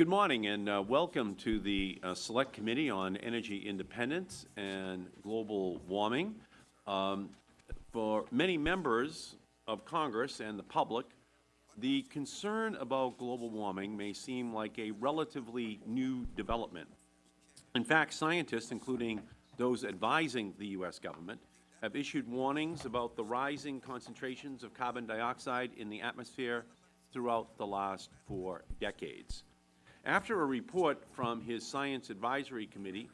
Good morning and uh, welcome to the uh, Select Committee on Energy Independence and Global Warming. Um, for many members of Congress and the public, the concern about global warming may seem like a relatively new development. In fact, scientists, including those advising the U.S. government, have issued warnings about the rising concentrations of carbon dioxide in the atmosphere throughout the last four decades. After a report from his Science Advisory Committee,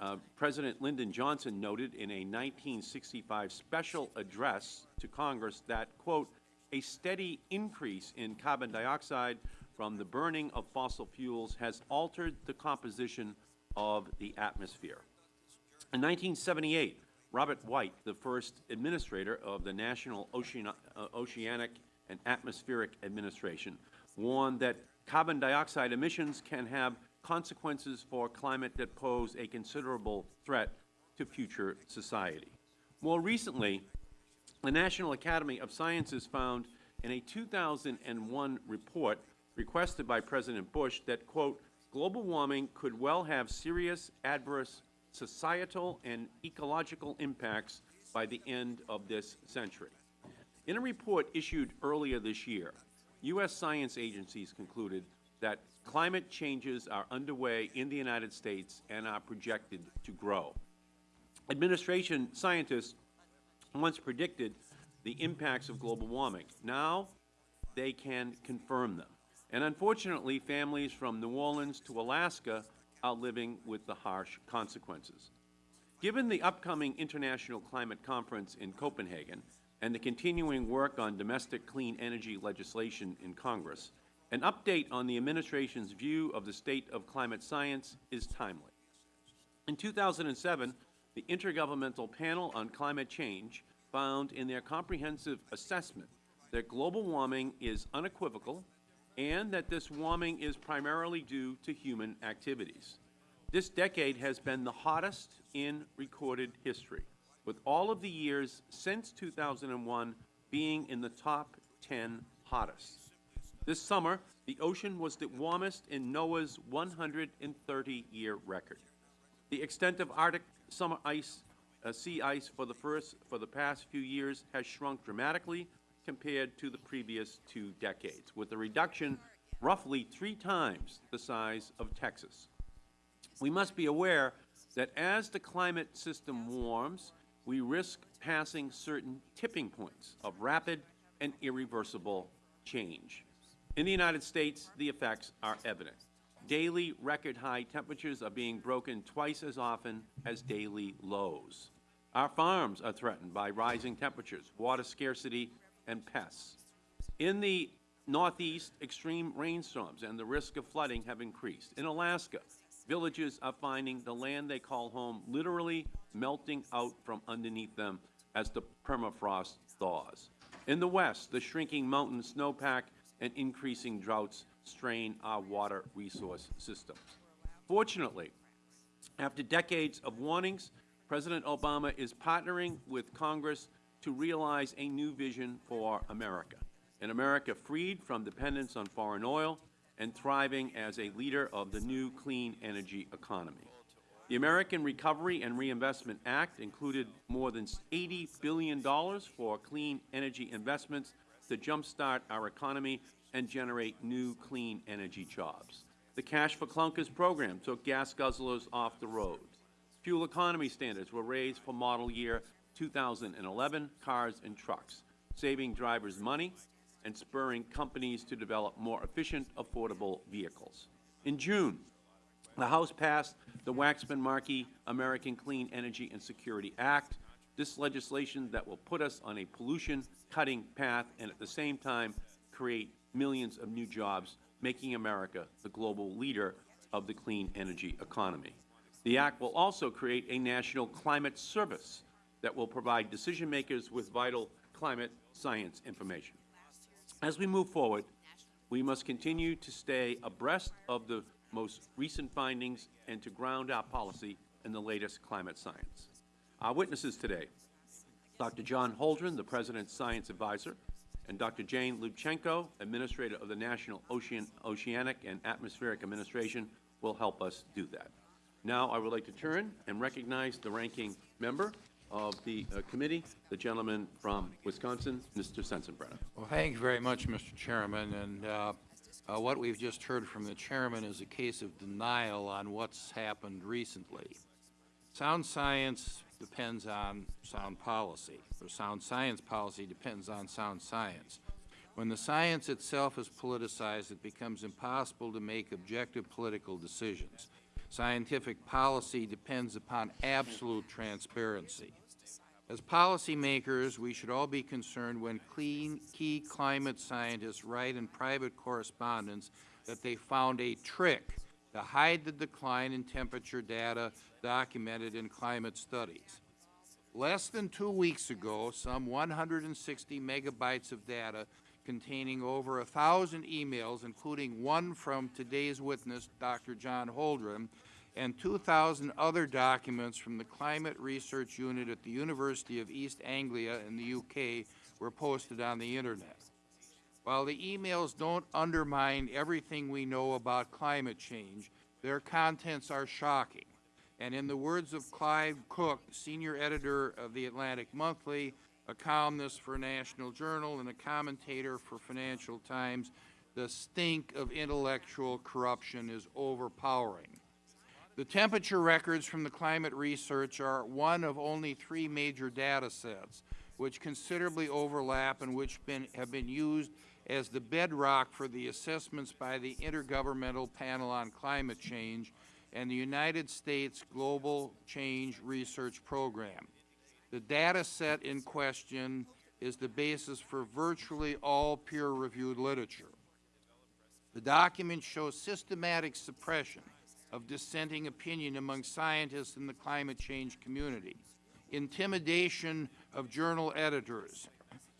uh, President Lyndon Johnson noted in a 1965 special address to Congress that, quote, a steady increase in carbon dioxide from the burning of fossil fuels has altered the composition of the atmosphere. In 1978, Robert White, the first administrator of the National uh, Oceanic and Atmospheric Administration, warned that carbon dioxide emissions can have consequences for climate that pose a considerable threat to future society. More recently, the National Academy of Sciences found in a 2001 report requested by President Bush that, quote, global warming could well have serious adverse societal and ecological impacts by the end of this century. In a report issued earlier this year, U.S. science agencies concluded that climate changes are underway in the United States and are projected to grow. Administration scientists once predicted the impacts of global warming. Now they can confirm them. And unfortunately, families from New Orleans to Alaska are living with the harsh consequences. Given the upcoming International Climate Conference in Copenhagen, and the continuing work on domestic clean energy legislation in Congress, an update on the Administration's view of the state of climate science is timely. In 2007, the Intergovernmental Panel on Climate Change found in their comprehensive assessment that global warming is unequivocal and that this warming is primarily due to human activities. This decade has been the hottest in recorded history with all of the years since 2001 being in the top 10 hottest. This summer, the ocean was the warmest in NOAA's 130-year record. The extent of Arctic summer ice, uh, sea ice for the, first, for the past few years has shrunk dramatically compared to the previous two decades, with a reduction roughly three times the size of Texas. We must be aware that as the climate system warms, we risk passing certain tipping points of rapid and irreversible change. In the United States, the effects are evident. Daily record-high temperatures are being broken twice as often as daily lows. Our farms are threatened by rising temperatures, water scarcity, and pests. In the Northeast, extreme rainstorms and the risk of flooding have increased. In Alaska, villages are finding the land they call home literally melting out from underneath them as the permafrost thaws. In the west, the shrinking mountain snowpack and increasing droughts strain our water resource systems. Fortunately, after decades of warnings, President Obama is partnering with Congress to realize a new vision for America, an America freed from dependence on foreign oil and thriving as a leader of the new clean energy economy. The American Recovery and Reinvestment Act included more than $80 billion for clean energy investments to jumpstart our economy and generate new clean energy jobs. The Cash for Clunkers program took gas guzzlers off the road. Fuel economy standards were raised for model year 2011 cars and trucks, saving drivers money and spurring companies to develop more efficient, affordable vehicles. In June, the House passed the Waxman-Markey American Clean Energy and Security Act. This legislation that will put us on a pollution-cutting path and at the same time create millions of new jobs, making America the global leader of the clean energy economy. The Act will also create a national climate service that will provide decision-makers with vital climate science information. As we move forward, we must continue to stay abreast of the most recent findings and to ground our policy in the latest climate science. Our witnesses today, Dr. John Holdren, the President's Science Advisor, and Dr. Jane Lubchenco, Administrator of the National Ocean, Oceanic and Atmospheric Administration, will help us do that. Now, I would like to turn and recognize the ranking member of the uh, committee, the gentleman from Wisconsin, Mr. Sensenbrenner. Well, thank you very much, Mr. Chairman. And uh, uh, what we've just heard from the Chairman is a case of denial on what's happened recently. Sound science depends on sound policy, or sound science policy depends on sound science. When the science itself is politicized, it becomes impossible to make objective political decisions. Scientific policy depends upon absolute transparency. As policymakers, we should all be concerned when clean, key climate scientists write in private correspondence that they found a trick to hide the decline in temperature data documented in climate studies. Less than two weeks ago, some 160 megabytes of data containing over a thousand emails, including one from today's witness, Dr. John Holdren, and 2,000 other documents from the Climate Research Unit at the University of East Anglia in the UK were posted on the Internet. While the emails don't undermine everything we know about climate change, their contents are shocking. And in the words of Clive Crook, senior editor of the Atlantic Monthly, a columnist for National Journal, and a commentator for Financial Times, the stink of intellectual corruption is overpowering. The temperature records from the climate research are one of only three major data sets, which considerably overlap and which been, have been used as the bedrock for the assessments by the Intergovernmental Panel on Climate Change and the United States Global Change Research Program. The data set in question is the basis for virtually all peer-reviewed literature. The document shows systematic suppression of dissenting opinion among scientists in the climate change community, intimidation of journal editors,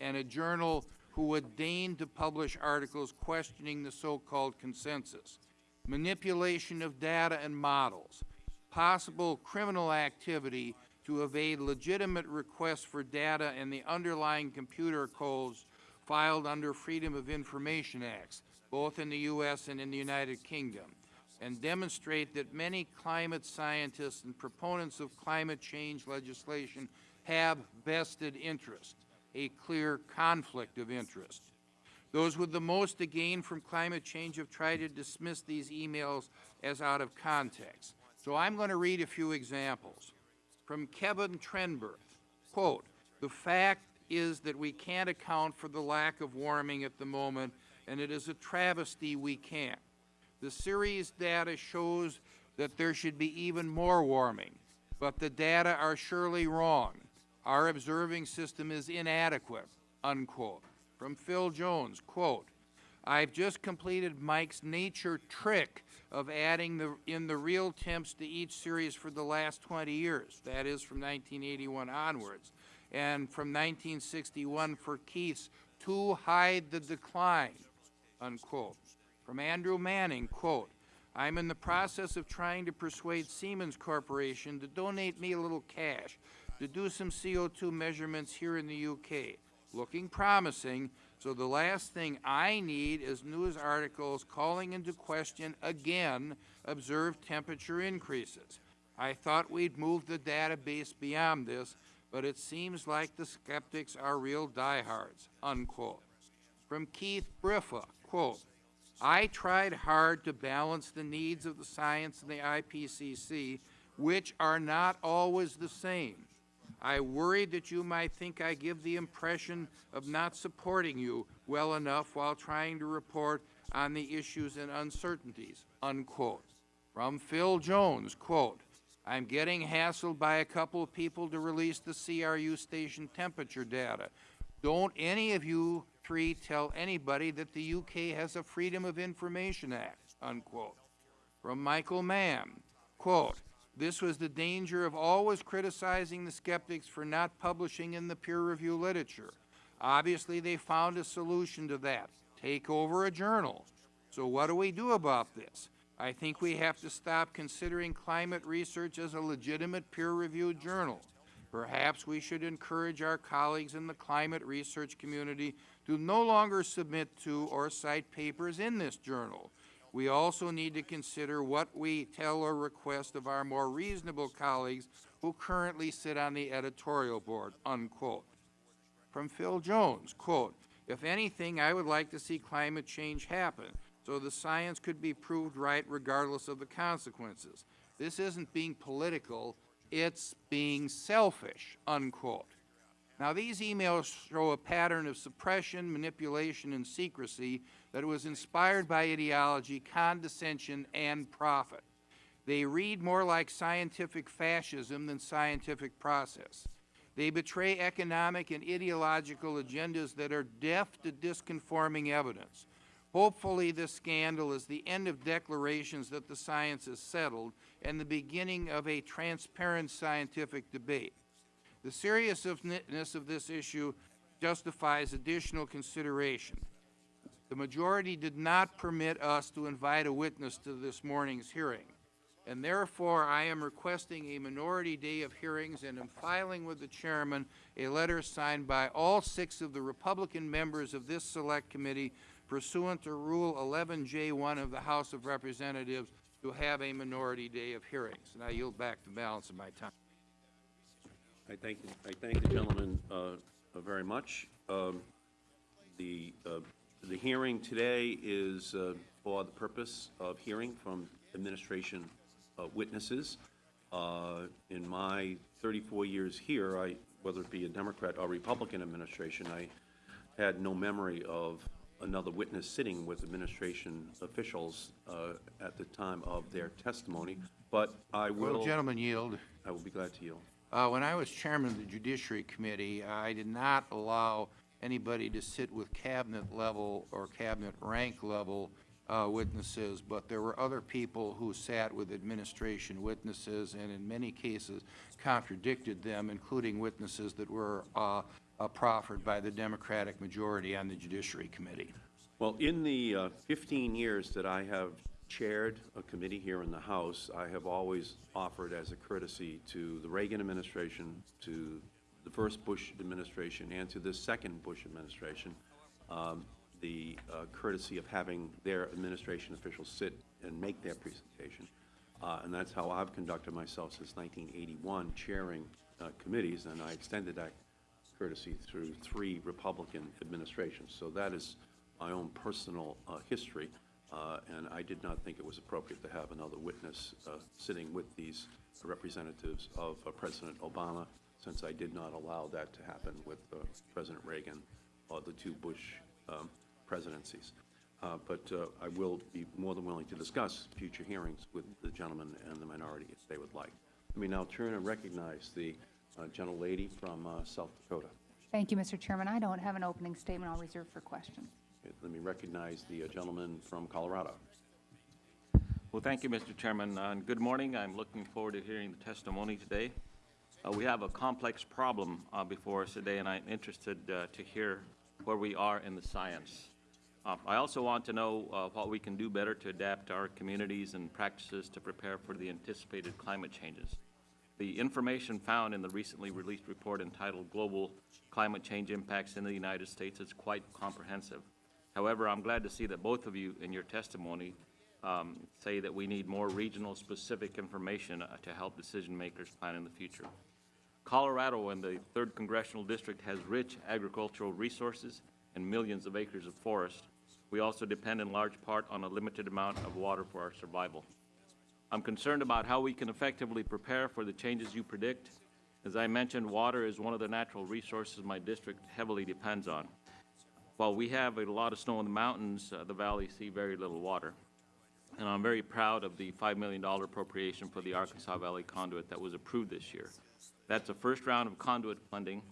and a journal who would deign to publish articles questioning the so-called consensus, manipulation of data and models, possible criminal activity to evade legitimate requests for data and the underlying computer codes filed under Freedom of Information Acts, both in the U.S. and in the United Kingdom, and demonstrate that many climate scientists and proponents of climate change legislation have vested interest, a clear conflict of interest. Those with the most to gain from climate change have tried to dismiss these emails as out of context. So I'm going to read a few examples. From Kevin Trenberth, quote, the fact is that we can't account for the lack of warming at the moment, and it is a travesty we can't. The series data shows that there should be even more warming, but the data are surely wrong. Our observing system is inadequate, unquote. From Phil Jones, quote, I've just completed Mike's nature trick of adding the, in the real temps to each series for the last 20 years. That is from 1981 onwards. And from 1961 for Keith's to hide the decline, unquote. From Andrew Manning, quote, I'm in the process of trying to persuade Siemens Corporation to donate me a little cash to do some CO2 measurements here in the UK. Looking promising, so the last thing I need is news articles calling into question again observed temperature increases. I thought we'd move the database beyond this, but it seems like the skeptics are real diehards, unquote. From Keith Briffa, quote, I tried hard to balance the needs of the science and the IPCC, which are not always the same. I worried that you might think I give the impression of not supporting you well enough while trying to report on the issues and uncertainties, unquote. From Phil Jones, quote, I'm getting hassled by a couple of people to release the CRU station temperature data. Don't any of you tell anybody that the UK has a Freedom of Information Act, unquote. From Michael Mann, quote, this was the danger of always criticizing the skeptics for not publishing in the peer review literature. Obviously, they found a solution to that. Take over a journal. So what do we do about this? I think we have to stop considering climate research as a legitimate peer-reviewed journal. Perhaps we should encourage our colleagues in the climate research community to no longer submit to or cite papers in this journal. We also need to consider what we tell or request of our more reasonable colleagues who currently sit on the editorial board, unquote. From Phil Jones, quote, "If anything, I would like to see climate change happen, so the science could be proved right regardless of the consequences. This isn't being political, it's being selfish," unquote. Now, these emails show a pattern of suppression, manipulation, and secrecy that was inspired by ideology, condescension, and profit. They read more like scientific fascism than scientific process. They betray economic and ideological agendas that are deaf to disconforming evidence. Hopefully, this scandal is the end of declarations that the science is settled and the beginning of a transparent scientific debate. The seriousness of this issue justifies additional consideration. The majority did not permit us to invite a witness to this morning's hearing, and therefore I am requesting a minority day of hearings and am filing with the Chairman a letter signed by all six of the Republican members of this Select Committee pursuant to Rule 11J1 of the House of Representatives to have a minority day of hearings. And I yield back the balance of my time. I thank, I thank the gentleman uh, uh, very much. Um, The, uh, the hearing today is uh, for the purpose of hearing from administration uh, witnesses. Uh, In my 34 years here, I, whether it be a Democrat or Republican administration, I had no memory of another witness sitting with administration officials uh, at the time of their testimony, but I Will will, the gentleman yield? I will be glad to yield. Uh, when I was chairman of the Judiciary Committee, I did not allow anybody to sit with cabinet level or cabinet rank level uh, witnesses, but there were other people who sat with administration witnesses and in many cases contradicted them, including witnesses that were uh, uh, proffered by the Democratic majority on the Judiciary Committee. Well, in the uh, 15 years that I have chaired a committee here in the House, I have always offered as a courtesy to the Reagan administration, to the first Bush administration, and to the second Bush administration, um, the uh, courtesy of having their administration officials sit and make their presentation. Uh, And that's how I've conducted myself since 1981, chairing uh, committees, and I extended that courtesy through three Republican administrations. So that is my own personal uh, history, uh, and I did not think it was appropriate to have another witness uh, sitting with these representatives of uh, President Obama, since I did not allow that to happen with uh, President Reagan or the two Bush um, presidencies. Uh, But I will be more than willing to discuss future hearings with the gentleman and the minority if they would like. Let me now turn and recognize the uh, gentlelady from South Dakota. Thank you, Mr. Chairman. I don't have an opening statement. I'll reserve for questions. Let me recognize the uh, gentleman from Colorado. Well, thank you, Mr. Chairman, Uh, and good morning. I'm looking forward to hearing the testimony today. Uh, We have a complex problem uh, before us today, and I'm interested uh, to hear where we are in the science. Uh, I also want to know what we can do better to adapt our communities and practices to prepare for the anticipated climate changes. The information found in the recently released report entitled Global Climate Change Impacts in the United States is quite comprehensive. However, I'm glad to see that both of you in your testimony um, say that we need more regional specific information uh, to help decision makers plan in the future. Colorado and the third congressional district has rich agricultural resources and millions of acres of forest. We also depend in large part on a limited amount of water for our survival. I'm concerned about how we can effectively prepare for the changes you predict. As I mentioned, water is one of the natural resources my district heavily depends on. While we have a lot of snow in the mountains, uh, the valleys see very little water. And I'm very proud of the $5 million appropriation for the Arkansas Valley conduit that was approved this year. That's the first round of conduit funding,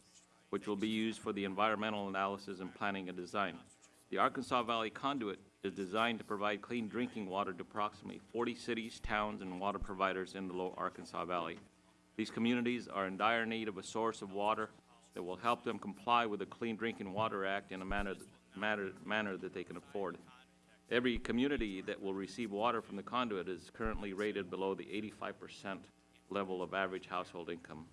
which will be used for the environmental analysis and planning and design. The Arkansas Valley conduit is designed to provide clean drinking water to approximately 40 cities, towns, and water providers in the lower Arkansas Valley. These communities are in dire need of a source of water that will help them comply with the Clean Drinking Water Act in a manner, manner, manner that they can afford. Every community that will receive water from the conduit is currently rated below the 85 percent level of average household income.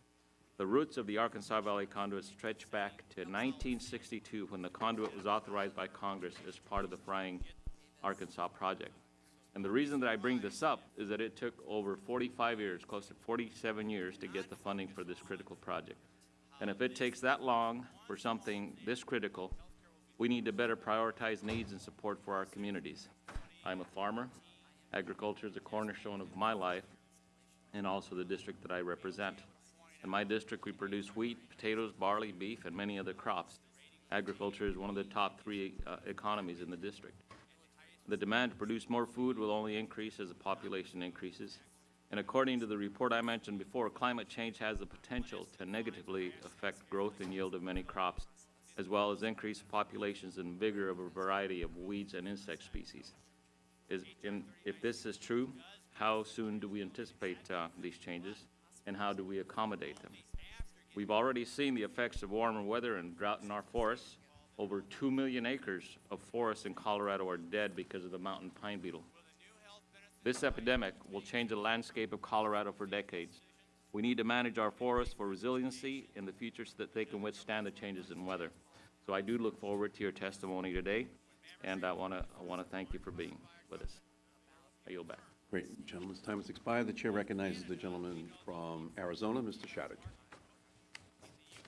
The roots of the Arkansas Valley Conduit stretch back to 1962, when the conduit was authorized by Congress as part of the Frying Arkansas project. And the reason that I bring this up is that it took over 45 years, close to 47 years, to get the funding for this critical project. And if it takes that long for something this critical, we need to better prioritize needs and support for our communities. I'm a farmer. Agriculture is a cornerstone of my life and also the district that I represent. In my district, we produce wheat, potatoes, barley, beef, and many other crops. Agriculture is one of the top three uh, economies in the district. The demand to produce more food will only increase as the population increases. And according to the report I mentioned before, climate change has the potential to negatively affect growth and yield of many crops, as well as increase populations and vigor of a variety of weeds and insect species. Is, if this is true, how soon do we anticipate uh, these changes, and how do we accommodate them? We've already seen the effects of warmer weather and drought in our forests. Over two million acres of forests in Colorado are dead because of the mountain pine beetle. This epidemic will change the landscape of Colorado for decades. We need to manage our forests for resiliency in the future so that they can withstand the changes in weather. So I do look forward to your testimony today, and I want to I want to thank you for being with us. I yield back. Great. Gentleman's time has expired. The chair recognizes the gentleman from Arizona, Mr. Shadegg.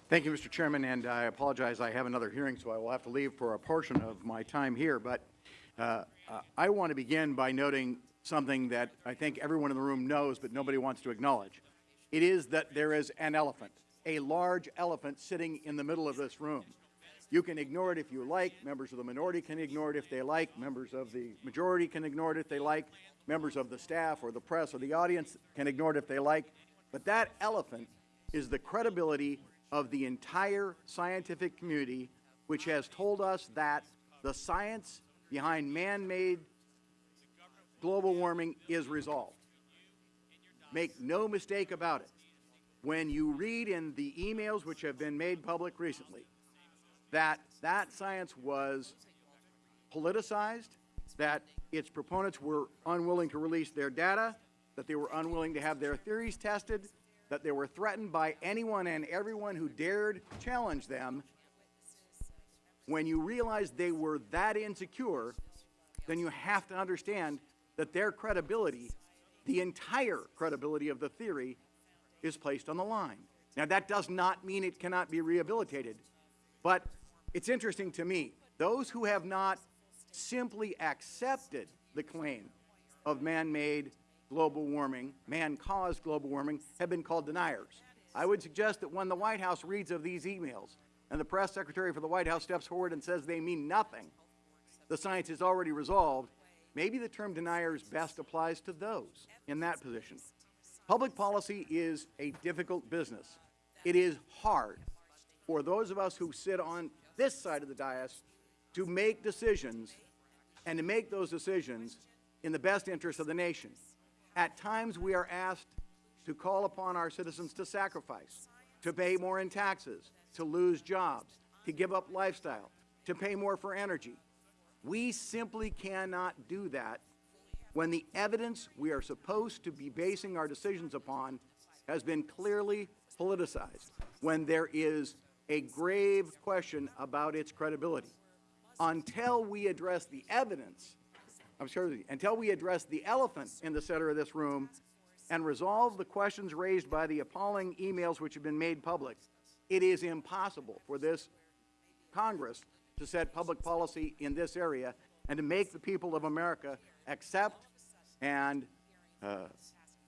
Thank you, Mr. Chairman, and I apologize, I have another hearing, so I will have to leave for a portion of my time here. But uh, uh, I want to begin by noting something that I think everyone in the room knows, but nobody wants to acknowledge. It is that there is an elephant, a large elephant sitting in the middle of this room. You can ignore it if you like. Members of the minority can ignore it if they like. Members of the majority can ignore it if they like. Members of the staff or the press or the audience can ignore it if they like. But that elephant is the credibility of the entire scientific community, which has told us that the science behind man-made global warming is resolved. Make no mistake about it. When you read in the emails which have been made public recently that that science was politicized, that its proponents were unwilling to release their data, that they were unwilling to have their theories tested, that they were threatened by anyone and everyone who dared challenge them, when you realize they were that insecure, then you have to understand that their credibility, the entire credibility of the theory, is placed on the line. Now, that does not mean it cannot be rehabilitated, but it's interesting to me, those who have not simply accepted the claim of man-made global warming, man-caused global warming, have been called deniers. I would suggest that when the White House reads of these emails and the press secretary for the White House steps forward and says they mean nothing, the science is already resolved, maybe the term deniers best applies to those in that position. Public policy is a difficult business. It is hard for those of us who sit on this side of the dais to make decisions and to make those decisions in the best interest of the nation. At times, we are asked to call upon our citizens to sacrifice, to pay more in taxes, to lose jobs, to give up lifestyle, to pay more for energy. We simply cannot do that when the evidence we are supposed to be basing our decisions upon has been clearly politicized, when there is a grave question about its credibility. Until we address the evidence, I'm sorry, until we address the elephant in the center of this room and resolve the questions raised by the appalling emails which have been made public, it is impossible for this Congress to set public policy in this area and to make the people of America accept and uh,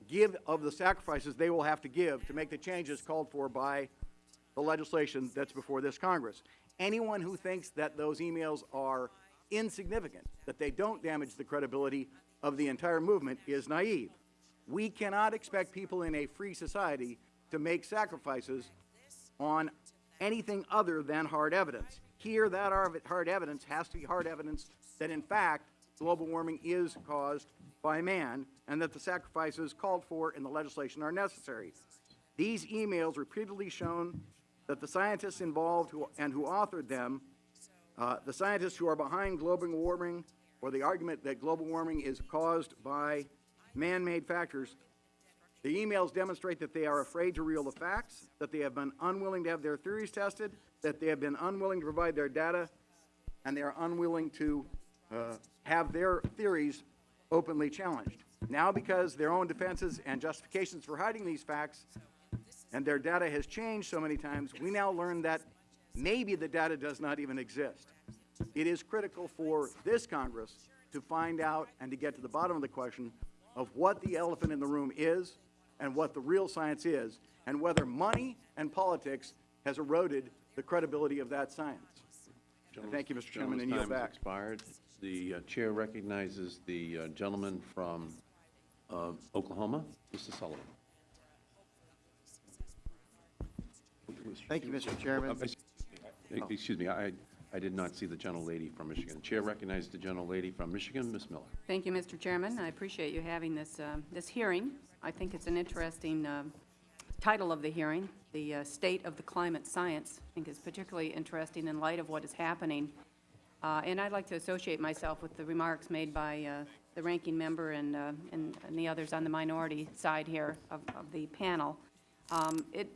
give of the sacrifices they will have to give to make the changes called for by the legislation that's before this Congress. Anyone who thinks that those emails are insignificant, that they don't damage the credibility of the entire movement is naive. We cannot expect people in a free society to make sacrifices on anything other than hard evidence. Here, that hard evidence has to be hard evidence that, in fact, global warming is caused by man and that the sacrifices called for in the legislation are necessary. These emails repeatedly shown that the scientists involved who, and who authored them, uh, the scientists who are behind global warming or the argument that global warming is caused by man-made factors, The emails demonstrate that they are afraid to reveal the facts, that they have been unwilling to have their theories tested, that they have been unwilling to provide their data, and they are unwilling to uh, have their theories openly challenged. Now, because their own defenses and justifications for hiding these facts and their data has changed so many times, we now learn that maybe the data does not even exist. It is critical for this Congress to find out and to get to the bottom of the question of what the elephant in the room is and what the real science is, and whether money and politics has eroded the credibility of that science. Thank you, Mr. Chairman, and yield time back. expired. The uh, Chair recognizes the uh, gentleman from uh, Oklahoma, Mr. Sullivan. Thank you, Mr. Chairman. Uh, Excuse me, I, I did not see the gentlelady from Michigan. The chair recognizes the gentlelady from Michigan, Ms. Miller. Thank you, Mr. Chairman. I appreciate you having this, um, this hearing. I think it's an interesting um, title of the hearing. The uh, State of the Climate Science, I think is particularly interesting in light of what is happening. Uh, And I'd like to associate myself with the remarks made by uh, the ranking member and, uh, and and the others on the minority side here of, of the panel. Um, It,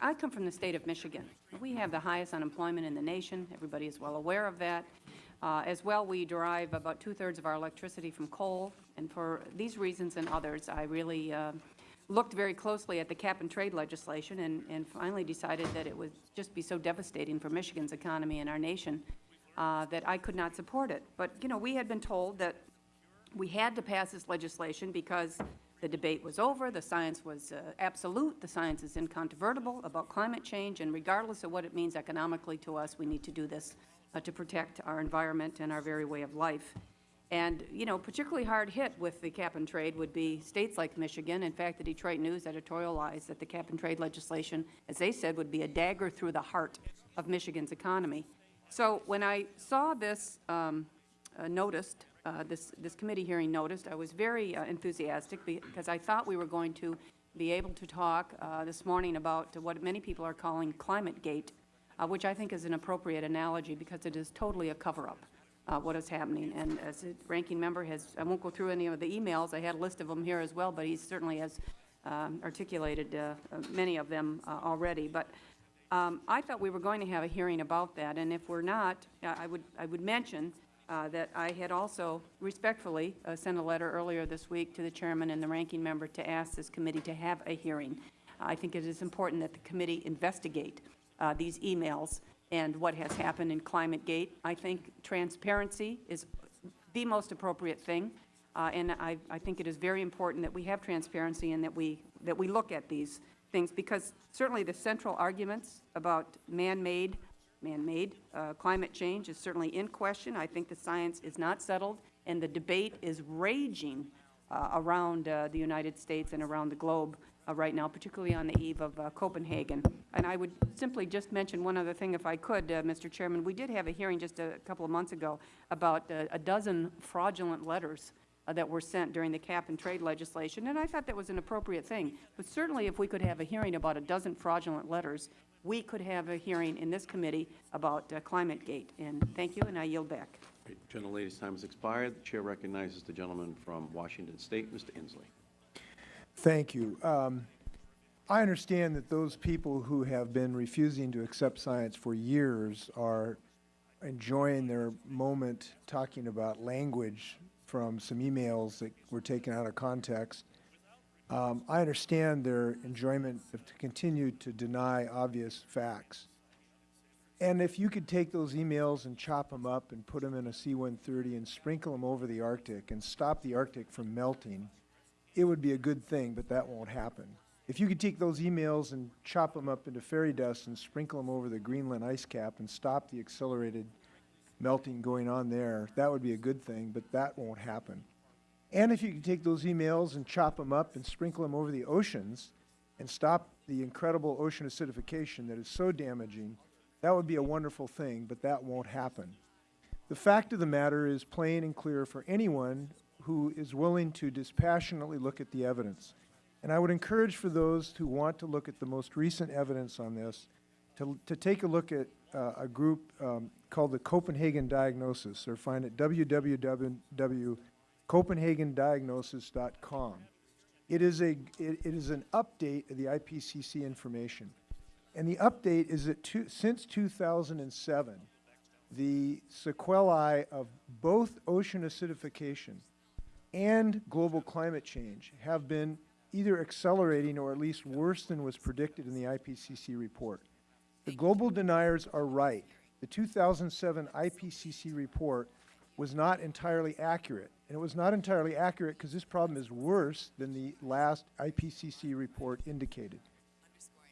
I come from the state of Michigan. We have the highest unemployment in the nation. Everybody is well aware of that. Uh, As well, we derive about two-thirds of our electricity from coal, and for these reasons and others, I really uh, looked very closely at the cap-and-trade legislation and and finally decided that it would just be so devastating for Michigan's economy and our nation uh, that I could not support it. But, you know, we had been told that we had to pass this legislation because the debate was over, the science was uh, absolute, the science is incontrovertible about climate change, and regardless of what it means economically to us, we need to do this uh, to protect our environment and our very way of life. And, you know, particularly hard hit with the cap-and-trade would be states like Michigan. In fact, the Detroit News editorialized that the cap-and-trade legislation, as they said, would be a dagger through the heart of Michigan's economy. So when I saw this um, uh, noticed, uh, this, this committee hearing noticed, I was very uh, enthusiastic because I thought we were going to be able to talk uh, this morning about what many people are calling climate gate, uh, which I think is an appropriate analogy because it is totally a cover-up, uh, what is happening. And as the ranking member has, I won't go through any of the emails, I had a list of them here as well, but he certainly has um, articulated uh, uh, many of them uh, already. But um, I thought we were going to have a hearing about that, and if we're not, uh, I would, I would mention uh, that I had also respectfully sent a letter earlier this week to the chairman and the ranking member to ask this committee to have a hearing. I think it is important that the committee investigate these emails and what has happened in ClimateGate. I think transparency is the most appropriate thing, uh, and I, I think it is very important that we have transparency and that we, that we look at these things, because certainly the central arguments about man-made, man-made uh, climate change is certainly in question. I think the science is not settled, and the debate is raging uh, around uh, the United States and around the globe uh, right now, particularly on the eve of uh, Copenhagen. And I would simply just mention one other thing, if I could, uh, Mr. Chairman. We did have a hearing just a couple of months ago about uh, a dozen fraudulent letters uh, that were sent during the cap-and-trade legislation, and I thought that was an appropriate thing. But certainly, if we could have a hearing about a dozen fraudulent letters, we could have a hearing in this committee about uh, ClimateGate. And thank you, and I yield back. Great. Gentlelady's time has expired. The Chair recognizes the gentleman from Washington State, Mr. Inslee. Thank you. Um, I understand that those people who have been refusing to accept science for years are enjoying their moment talking about language from some emails that were taken out of context. Um, I understand their enjoyment of to continue to deny obvious facts. And if you could take those emails and chop them up and put them in a C-130 and sprinkle them over the Arctic and stop the Arctic from melting, it would be a good thing, but that won't happen. If you could take those emails and chop them up into fairy dust and sprinkle them over the Greenland ice cap and stop the accelerated melting going on there, that would be a good thing, but that won't happen. And if you could take those emails and chop them up and sprinkle them over the oceans and stop the incredible ocean acidification that is so damaging, that would be a wonderful thing, but that won't happen. The fact of the matter is plain and clear for anyone who is willing to dispassionately look at the evidence. And I would encourage for those who want to look at the most recent evidence on this to, to take a look at uh, a group um, called the Copenhagen Diagnosis, or find it www.copenhagendiagnosis.com. It is a, it, it is an update of the IPCC information. And the update is that since 2007, the sequelae of both ocean acidification and global climate change have been either accelerating or at least worse than was predicted in the IPCC report. The global deniers are right. The 2007 IPCC report was not entirely accurate. And it was not entirely accurate because this problem is worse than the last IPCC report indicated.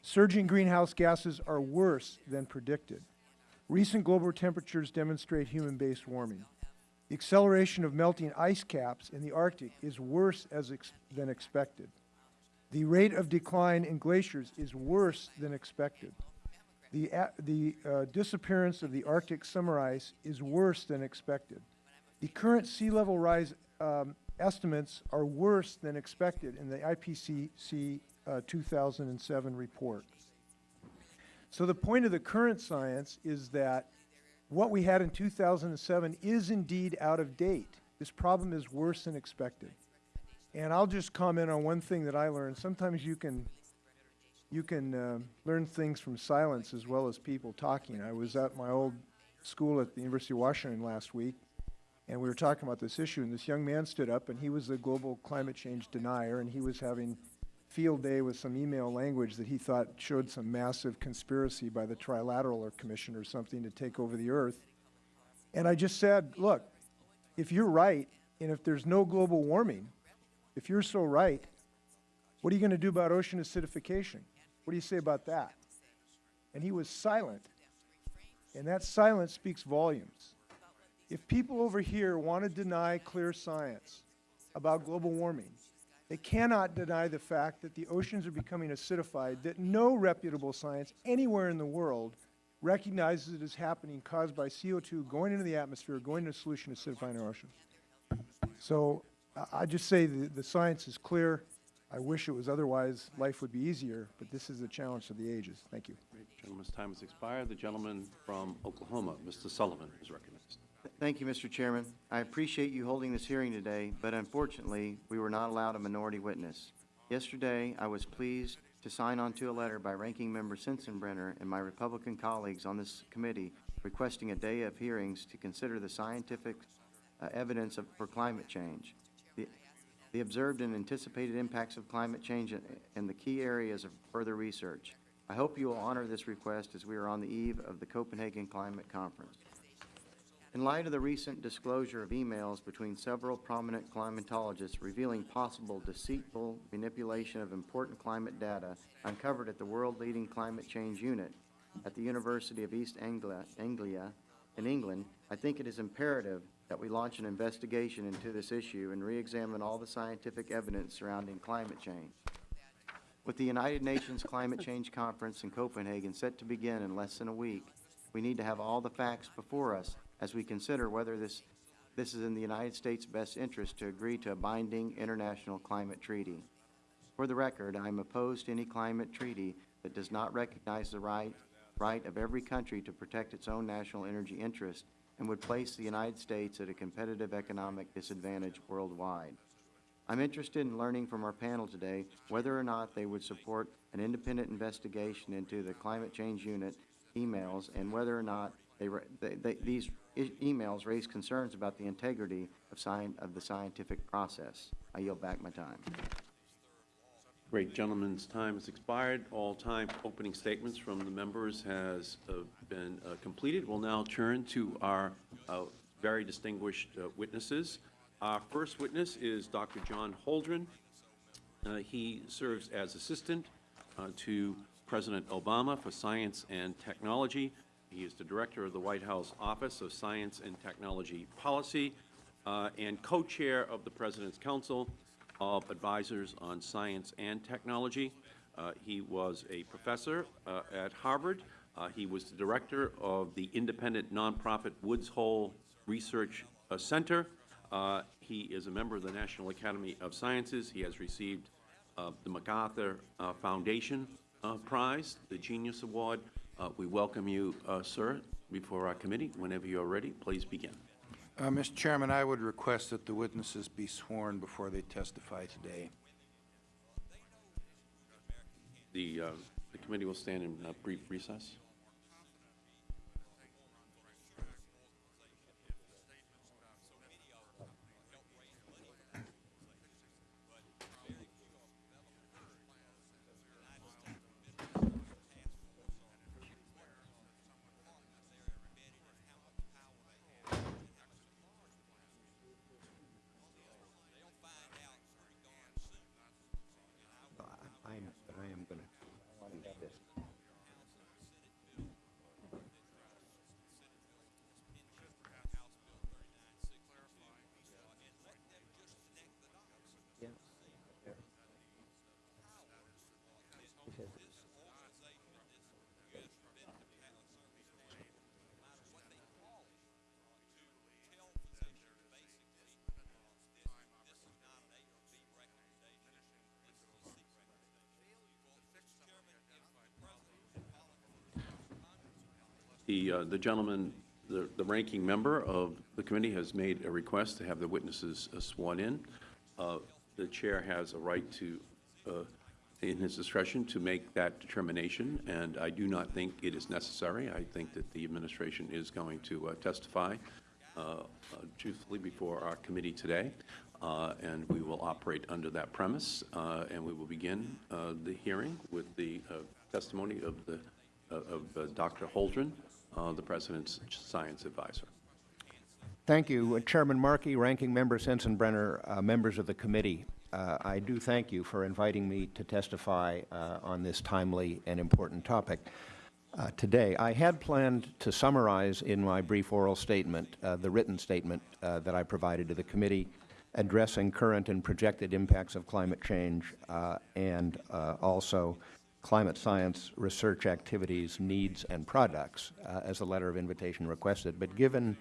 Surging greenhouse gases are worse than predicted. Recent global temperatures demonstrate human-based warming. The acceleration of melting ice caps in the Arctic is worse as ex than expected. The rate of decline in glaciers is worse than expected. The, the uh, disappearance of the Arctic summer ice is worse than expected. The current sea level rise um, estimates are worse than expected in the IPCC uh, 2007 report. So the point of the current science is that what we had in 2007 is indeed out of date. This problem is worse than expected. And I'll just comment on one thing that I learned. Sometimes you can, you can uh, learn things from silence as well as people talking. I was at my old school at the University of Washington last week, and we were talking about this issue, and this young man stood up, and he was a global climate change denier, and he was having field day with some email language that he thought showed some massive conspiracy by the Trilateral or Commission or something to take over the Earth. And I just said, look, if you're right, and if there's no global warming, if you're so right, what are you going to do about ocean acidification? What do you say about that? And he was silent. And that silence speaks volumes. If people over here want to deny clear science about global warming, they cannot deny the fact that the oceans are becoming acidified, that no reputable science anywhere in the world recognizes it is happening caused by CO2 going into the atmosphere, going into a solution acidifying our oceans. So I- I just say the, the science is clear. I wish it was otherwise. Life would be easier, but this is a challenge of the ages. Thank you. Gentleman's time has expired. The gentleman from Oklahoma, Mr. Sullivan, is recognized. Thank you, Mr. Chairman. I appreciate you holding this hearing today, but unfortunately, we were not allowed a minority witness. Yesterday, I was pleased to sign on to a letter by Ranking Member Sensenbrenner and my Republican colleagues on this committee requesting a day of hearings to consider the scientific uh, evidence of, for climate change, the, the observed and anticipated impacts of climate change and, and the key areas of further research. I hope you will honor this request as we are on the eve of the Copenhagen Climate Conference. In light of the recent disclosure of emails between several prominent climatologists revealing possible deceitful manipulation of important climate data uncovered at the world-leading climate change unit at the University of East Anglia, Anglia in England, I think it is imperative that we launch an investigation into this issue and re-examine all the scientific evidence surrounding climate change. With the United Nations Climate Change Conference in Copenhagen set to begin in less than a week, we need to have all the facts before us as we consider whether this, this is in the United States' best interest to agree to a binding international climate treaty. For the record, I am opposed to any climate treaty that does not recognize the right, right of every country to protect its own national energy interest and would place the United States at a competitive economic disadvantage worldwide. I'm interested in learning from our panel today whether or not they would support an independent investigation into the climate change unit emails and whether or not they, they, they, these emails raise concerns about the integrity of of the scientific process. I yield back my time. Great. Gentleman's time has expired. All time opening statements from the members has uh, been uh, completed. We'll now turn to our uh, very distinguished uh, witnesses. Our first witness is Dr. John Holdren. Uh, He serves as Assistant uh, to President Obama for Science and Technology. He is the Director of the White House Office of Science and Technology Policy uh, and Co-Chair of the President's Council of Advisors on Science and Technology. Uh, He was a professor uh, at Harvard. Uh, He was the Director of the independent nonprofit Woods Hole Research uh, Center. Uh, He is a member of the National Academy of Sciences. He has received the MacArthur Foundation Prize, the Genius Award. Uh, we welcome you, uh, sir, before our committee. Whenever you are ready, please begin. Uh, Mr. Chairman, I would request that the witnesses be sworn before they testify today. The, uh, the committee will stand in uh, brief recess. The, uh, the gentleman, the, the ranking member of the committee has made a request to have the witnesses uh, sworn in. Uh, The chair has a right to, uh, in his discretion, to make that determination, and I do not think it is necessary. I think that the administration is going to uh, testify uh, truthfully before our committee today, uh, and we will operate under that premise, uh, and we will begin uh, the hearing with the testimony of the of Dr. Holdren, uh, the President's Science Advisor. Thank you. Uh, Chairman Markey, Ranking Member Sensenbrenner, uh, members of the committee. Uh, I do thank you for inviting me to testify uh, on this timely and important topic uh, today. I had planned to summarize in my brief oral statement uh, the written statement uh, that I provided to the committee addressing current and projected impacts of climate change and also climate science research activities, needs, and products, uh, as the letter of invitation requested. But given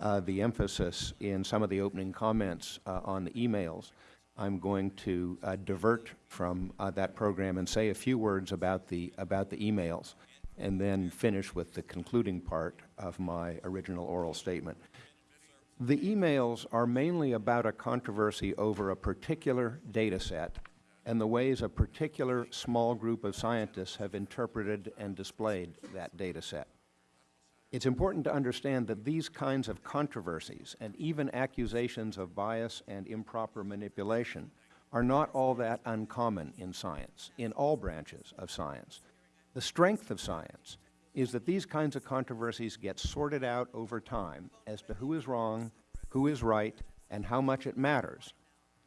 uh, the emphasis in some of the opening comments uh, on the emails, I'm going to uh, divert from uh, that program and say a few words about the, about the emails, and then finish with the concluding part of my original oral statement. The emails are mainly about a controversy over a particular data set and the ways a particular small group of scientists have interpreted and displayed that data set. It's important to understand that these kinds of controversies and even accusations of bias and improper manipulation are not all that uncommon in science, in all branches of science. The strength of science is that these kinds of controversies get sorted out over time as to who is wrong, who is right, and how much it matters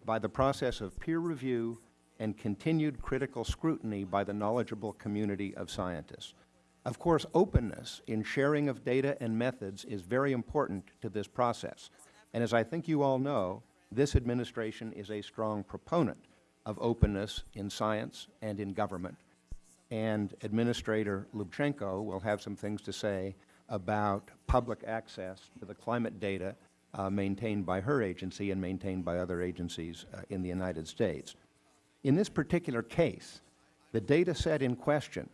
by the process of peer review and continued critical scrutiny by the knowledgeable community of scientists. Of course, openness in sharing of data and methods is very important to this process. And as I think you all know, this administration is a strong proponent of openness in science and in government. And Administrator Lubchenco will have some things to say about public access to the climate data uh, maintained by her agency and maintained by other agencies uh, in the United States. In this particular case, the data set in question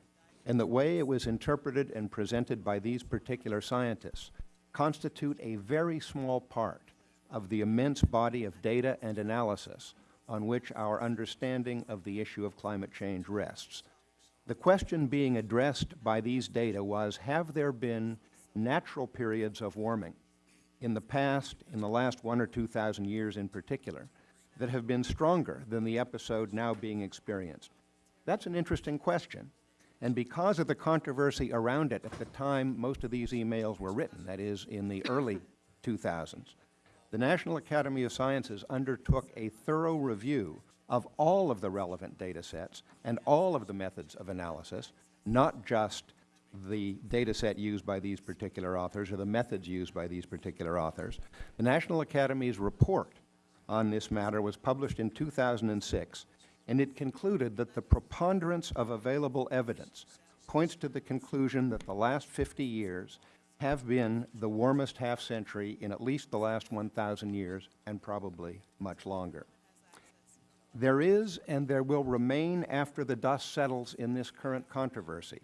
and the way it was interpreted and presented by these particular scientists constitute a very small part of the immense body of data and analysis on which our understanding of the issue of climate change rests. The question being addressed by these data was, have there been natural periods of warming in the past, in the last one or two thousand years in particular, that have been stronger than the episode now being experienced? That's an interesting question. And because of the controversy around it at the time most of these emails were written, that is, in the early 2000s, the National Academy of Sciences undertook a thorough review of all of the relevant data sets and all of the methods of analysis, not just the data set used by these particular authors or the methods used by these particular authors. The National Academy's report on this matter was published in 2006, and it concluded that the preponderance of available evidence points to the conclusion that the last 50 years have been the warmest half-century in at least the last 1,000 years and probably much longer. There is and there will remain after the dust settles in this current controversy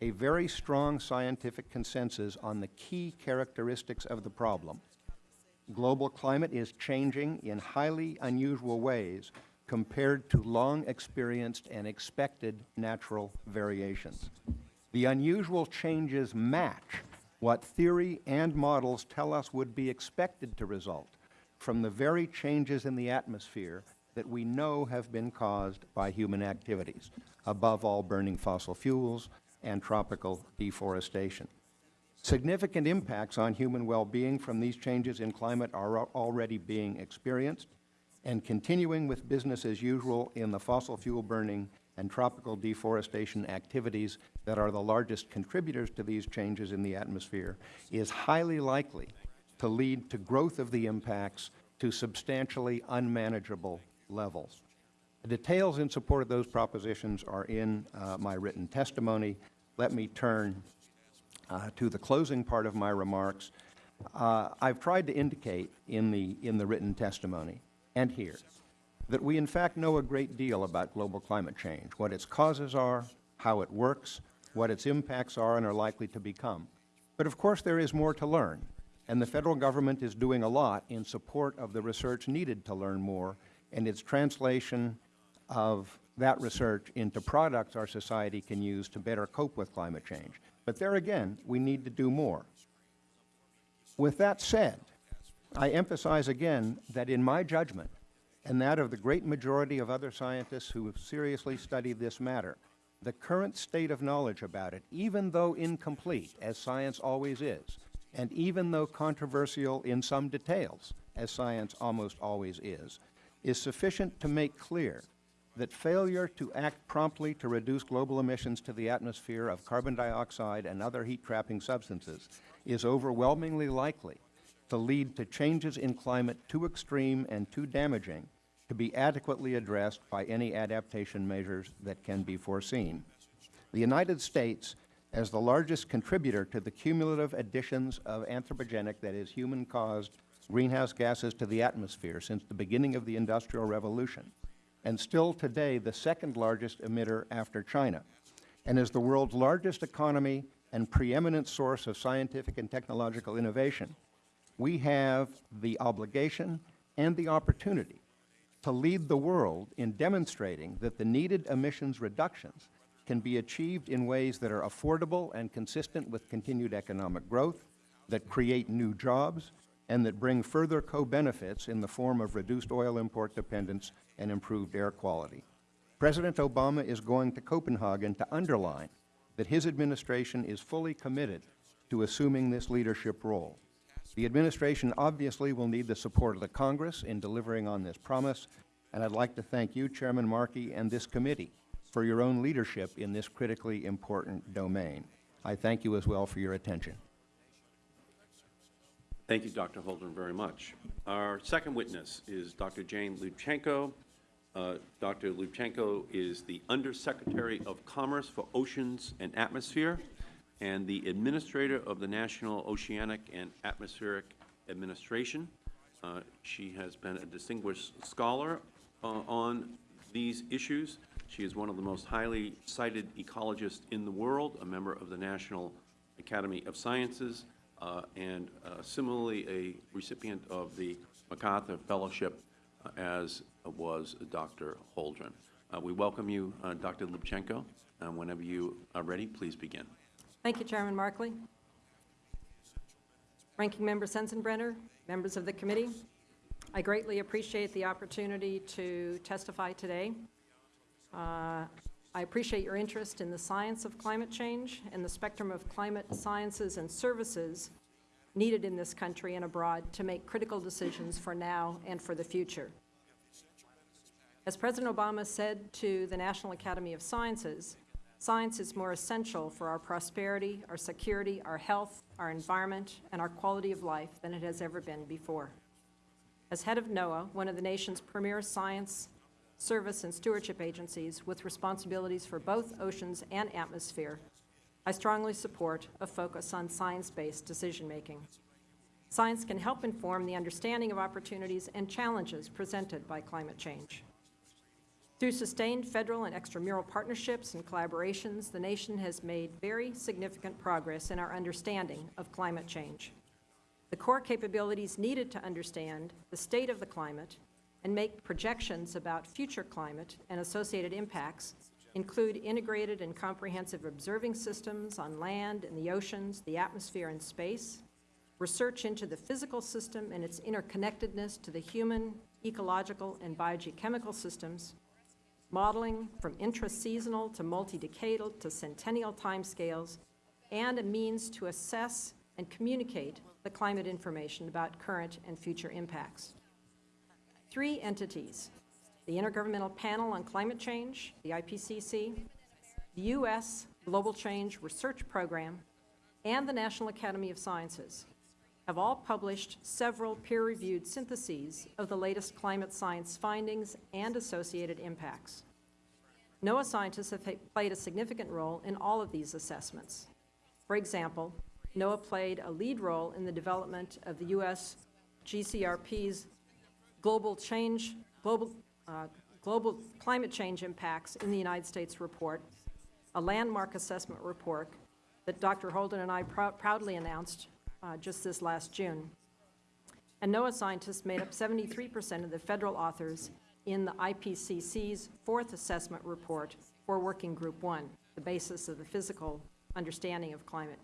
a very strong scientific consensus on the key characteristics of the problem. Global climate is changing in highly unusual ways compared to long experienced and expected natural variations. The unusual changes match what theory and models tell us would be expected to result from the very changes in the atmosphere that we know have been caused by human activities, above all burning fossil fuels and tropical deforestation. Significant impacts on human well-being from these changes in climate are already being experienced, and continuing with business as usual in the fossil fuel burning and tropical deforestation activities that are the largest contributors to these changes in the atmosphere is highly likely to lead to growth of the impacts to substantially unmanageable levels. The details in support of those propositions are in uh, my written testimony. Let me turn uh, to the closing part of my remarks. Uh, I've tried to indicate in the, in the written testimony and here that we in fact know a great deal about global climate change, what its causes are, how it works, what its impacts are and are likely to become. But of course there is more to learn, and the Federal Government is doing a lot in support of the research needed to learn more and its translation of that research into products our society can use to better cope with climate change. But there again, we need to do more. With that said, I emphasize again that in my judgment, and that of the great majority of other scientists who have seriously studied this matter, the current state of knowledge about it, even though incomplete, as science always is, and even though controversial in some details, as science almost always is, is sufficient to make clear that failure to act promptly to reduce global emissions to the atmosphere of carbon dioxide and other heat-trapping substances is overwhelmingly likely to lead to changes in climate too extreme and too damaging to be adequately addressed by any adaptation measures that can be foreseen. The United States, as the largest contributor to the cumulative additions of anthropogenic, that is, human-caused greenhouse gases to the atmosphere since the beginning of the Industrial Revolution, and still today the second largest emitter after China, and is the world's largest economy and preeminent source of scientific and technological innovation, we have the obligation and the opportunity to lead the world in demonstrating that the needed emissions reductions can be achieved in ways that are affordable and consistent with continued economic growth, that create new jobs, and that bring further co-benefits in the form of reduced oil import dependence and improved air quality. President Obama is going to Copenhagen to underline that his administration is fully committed to assuming this leadership role. The administration obviously will need the support of the Congress in delivering on this promise, and I'd like to thank you, Chairman Markey, and this committee for your own leadership in this critically important domain. I thank you as well for your attention. Thank you, Dr. Holdren, very much. Our second witness is Dr. Jane Lubchenco. Uh, Dr. Lubchenco is the Undersecretary of Commerce for Oceans and Atmosphere and the Administrator of the National Oceanic and Atmospheric Administration. Uh, She has been a distinguished scholar uh, on these issues. She is one of the most highly cited ecologists in the world, a member of the National Academy of Sciences, and uh, similarly a recipient of the MacArthur Fellowship, uh, as was Dr. Holdren. Uh, We welcome you, uh, Dr. Lubchenco. Whenever you are ready, please begin. Thank you, Chairman Markey. Ranking Member Sensenbrenner, members of the committee, I greatly appreciate the opportunity to testify today. Uh, I appreciate your interest in the science of climate change and the spectrum of climate sciences and services needed in this country and abroad to make critical decisions for now and for the future. As President Obama said to the National Academy of Sciences, Science is more essential for our prosperity, our security, our health, our environment, and our quality of life than it has ever been before. As head of NOAA, one of the nation's premier science, service, and stewardship agencies with responsibilities for both oceans and atmosphere, I strongly support a focus on science-based decision-making. Science can help inform the understanding of opportunities and challenges presented by climate change. Through sustained federal and extramural partnerships and collaborations, the nation has made very significant progress in our understanding of climate change. The core capabilities needed to understand the state of the climate and make projections about future climate and associated impacts include integrated and comprehensive observing systems on land and the oceans, the atmosphere and space, research into the physical system and its interconnectedness to the human, ecological, and biogeochemical systems, modeling from intra-seasonal to multi-decadal to centennial timescales, and a means to assess and communicate the climate information about current and future impacts. Three entities, the Intergovernmental Panel on Climate Change, the IPCC, the U.S. Global Change Research Program, and the National Academy of Sciences, have all published several peer-reviewed syntheses of the latest climate science findings and associated impacts. NOAA scientists have played a significant role in all of these assessments. For example, NOAA played a lead role in the development of the U.S. GCRP's global change, global, uh, global climate change impacts in the United States report, a landmark assessment report that Dr. Holdren and I prou proudly announced uh, just this last June. And NOAA scientists made up 73 percent of the federal authors in the IPCC's fourth assessment report for Working Group 1, the basis of the physical understanding of climate.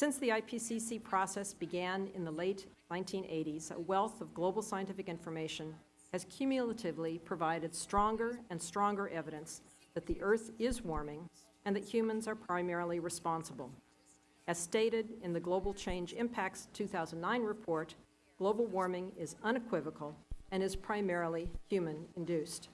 Since the IPCC process began in the late 1980s, a wealth of global scientific information has cumulatively provided stronger and stronger evidence that the Earth is warming and that humans are primarily responsible. As stated in the Global Change Impacts 2009 report, global warming is unequivocal and is primarily human-induced.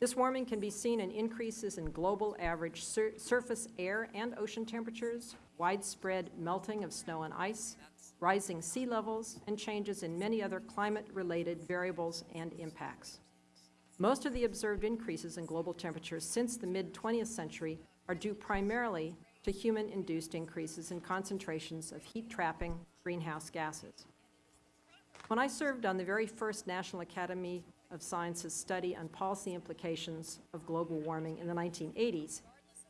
This warming can be seen in increases in global average sur surface air and ocean temperatures, widespread melting of snow and ice, rising sea levels, and changes in many other climate-related variables and impacts. Most of the observed increases in global temperatures since the mid-20th century are due primarily to human-induced increases in concentrations of heat-trapping greenhouse gases. When I served on the very first National Academy of Sciences study on policy implications of global warming in the 1980s,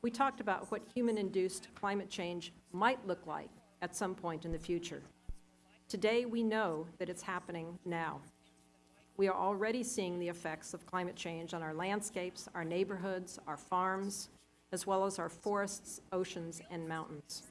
we talked about what human-induced climate change might look like at some point in the future. Today, we know that it's happening now. We are already seeing the effects of climate change on our landscapes, our neighborhoods, our farms, as well as our forests, oceans, and mountains.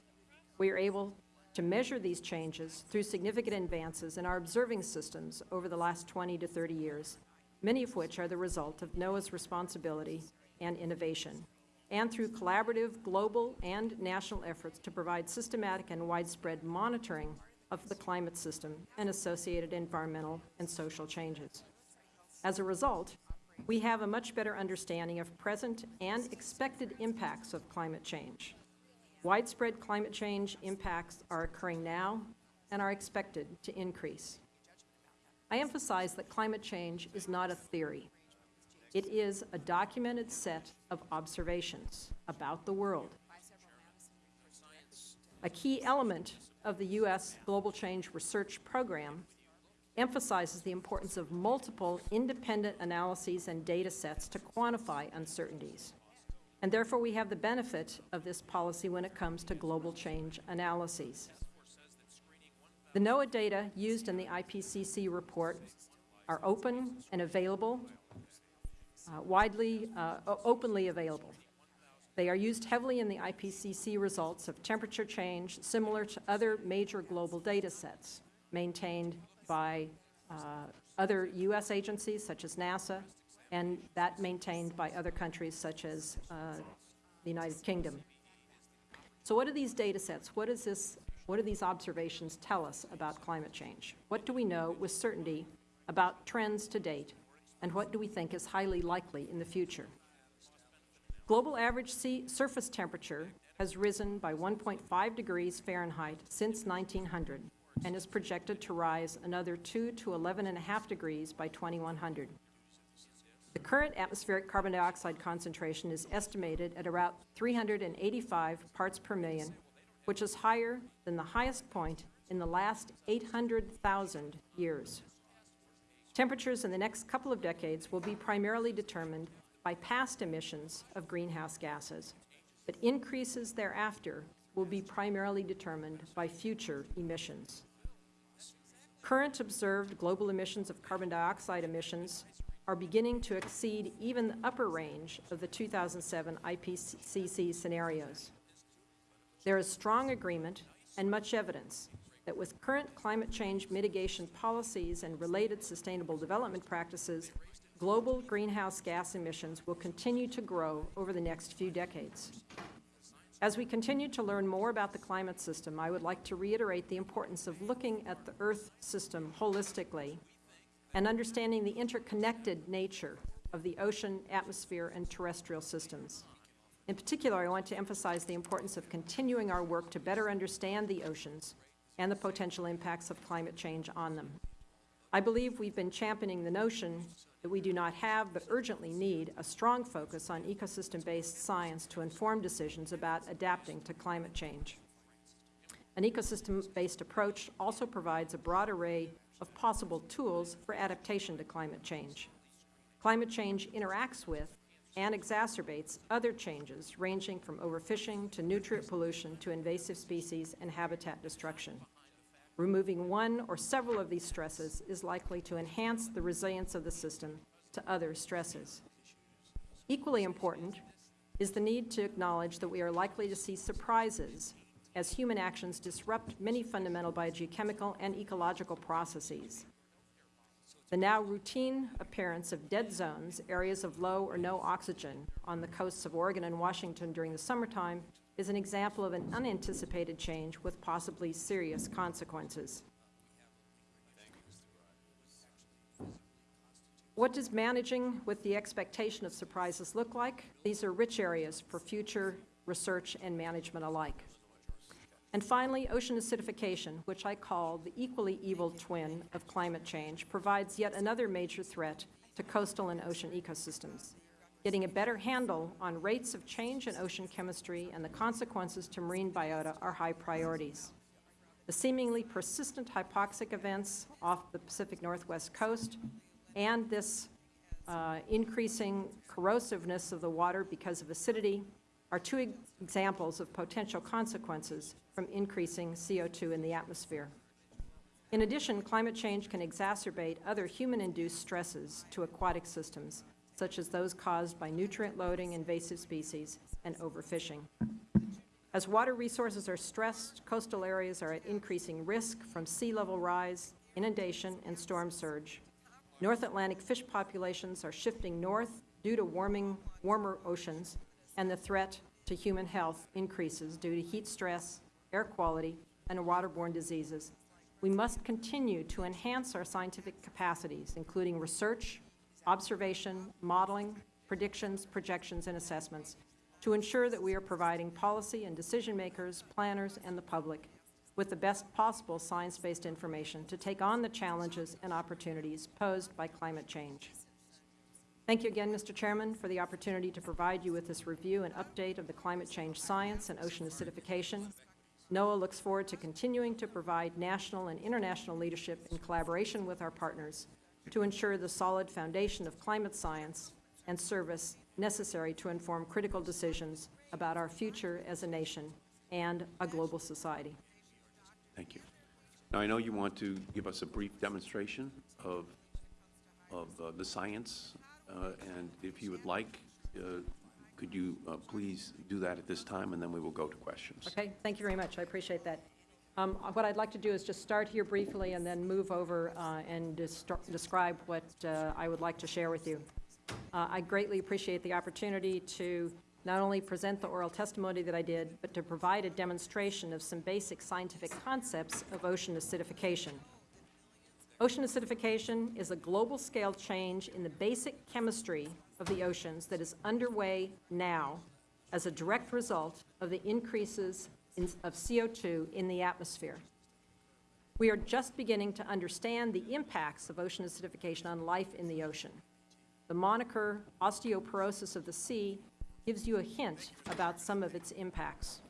We are able to measure these changes through significant advances in our observing systems over the last 20 to 30 years, many of which are the result of NOAA's responsibility and innovation, and through collaborative global and national efforts to provide systematic and widespread monitoring of the climate system and associated environmental and social changes. As a result, we have a much better understanding of present and expected impacts of climate change. Widespread climate change impacts are occurring now and are expected to increase. I emphasize that climate change is not a theory. It is a documented set of observations about the world. A key element of the U.S. Global Change Research Program emphasizes the importance of multiple independent analyses and data sets to quantify uncertainties. And therefore, we have the benefit of this policy when it comes to global change analyses. The NOAA data used in the IPCC report are open and available, uh, widely, uh, openly available. They are used heavily in the IPCC results of temperature change similar to other major global data sets maintained by uh, other U.S. agencies such as NASA and that maintained by other countries such as uh, the United Kingdom. So what are these data sets? What is this, what do these observations tell us about climate change? What do we know with certainty about trends to date, and what do we think is highly likely in the future? Global average sea surface temperature has risen by 1.5 degrees Fahrenheit since 1900 and is projected to rise another 2 to 11.5 degrees by 2100. The current atmospheric carbon dioxide concentration is estimated at around 385 parts per million, which is higher than the highest point in the last 800,000 years. Temperatures in the next couple of decades will be primarily determined by past emissions of greenhouse gases, but increases thereafter will be primarily determined by future emissions. Current observed global emissions of carbon dioxide emissions are beginning to exceed even the upper range of the 2007 IPCC scenarios. There is strong agreement and much evidence that with current climate change mitigation policies and related sustainable development practices, global greenhouse gas emissions will continue to grow over the next few decades. As we continue to learn more about the climate system, I would like to reiterate the importance of looking at the Earth system holistically and understanding the interconnected nature of the ocean, atmosphere, and terrestrial systems. In particular, I want to emphasize the importance of continuing our work to better understand the oceans and the potential impacts of climate change on them. I believe we've been championing the notion that we do not have but urgently need a strong focus on ecosystem-based science to inform decisions about adapting to climate change. An ecosystem-based approach also provides a broad array of possible tools for adaptation to climate change. Climate change interacts with and exacerbates other changes ranging from overfishing to nutrient pollution to invasive species and habitat destruction. Removing one or several of these stresses is likely to enhance the resilience of the system to other stresses. Equally important is the need to acknowledge that we are likely to see surprises as human actions disrupt many fundamental biogeochemical and ecological processes. The now routine appearance of dead zones, areas of low or no oxygen on the coasts of Oregon and Washington during the summertime is an example of an unanticipated change with possibly serious consequences. What does managing with the expectation of surprises look like? These are rich areas for future research and management alike. And finally, ocean acidification, which I call the equally evil twin of climate change, provides yet another major threat to coastal and ocean ecosystems. Getting a better handle on rates of change in ocean chemistry and the consequences to marine biota are high priorities. The seemingly persistent hypoxic events off the Pacific Northwest coast and this uh, increasing corrosiveness of the water because of acidity are two examples of potential consequences from increasing CO2 in the atmosphere. In addition, climate change can exacerbate other human-induced stresses to aquatic systems, such as those caused by nutrient loading, invasive species, and overfishing. As water resources are stressed, coastal areas are at increasing risk from sea level rise, inundation, and storm surge. North Atlantic fish populations are shifting north due to warming, warmer oceans, and the threat to human health increases due to heat stress, air quality, and waterborne diseases. We must continue to enhance our scientific capacities, including research, observation, modeling, predictions, projections, and assessments, to ensure that we are providing policy and decision makers, planners, and the public with the best possible science-based information to take on the challenges and opportunities posed by climate change. Thank you again, Mr. Chairman, for the opportunity to provide you with this review and update of the climate change science and ocean acidification. NOAA looks forward to continuing to provide national and international leadership in collaboration with our partners to ensure the solid foundation of climate science and service necessary to inform critical decisions about our future as a nation and a global society. Thank you. Now, I know you want to give us a brief demonstration of, of uh, the science, and if you would like, uh, could you uh, please do that at this time, and then we will go to questions. Okay, thank you very much. I appreciate that. Um, what I'd like to do is just start here briefly and then move over uh, and describe what uh, I would like to share with you. Uh, I greatly appreciate the opportunity to not only present the oral testimony that I did, but to provide a demonstration of some basic scientific concepts of ocean acidification. Ocean acidification is a global scale change in the basic chemistry of the oceans that is underway now as a direct result of the increases in, of CO2 in the atmosphere. We are just beginning to understand the impacts of ocean acidification on life in the ocean. The moniker osteoporosis of the sea gives you a hint about some of its impacts.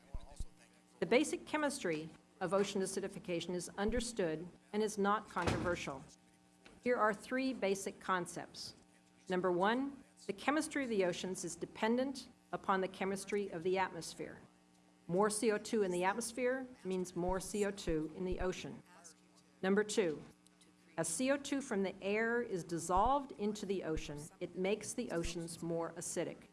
The basic chemistry of ocean acidification is understood and is not controversial. Here are three basic concepts. Number one, the chemistry of the oceans is dependent upon the chemistry of the atmosphere. More CO2 in the atmosphere means more CO2 in the ocean. Number two, As CO2 from the air is dissolved into the ocean, it makes the oceans more acidic.